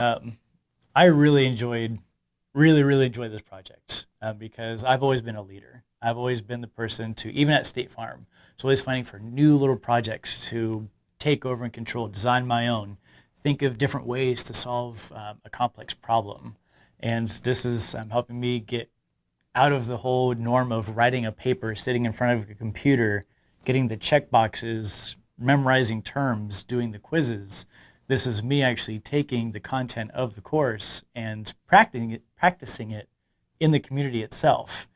Um, I really enjoyed, really, really enjoyed this project uh, because I've always been a leader. I've always been the person to, even at State Farm, so always finding for new little projects to take over and control, design my own, think of different ways to solve um, a complex problem. And this is um, helping me get out of the whole norm of writing a paper, sitting in front of a computer, getting the check boxes, memorizing terms, doing the quizzes. This is me actually taking the content of the course and practicing it, practicing it in the community itself.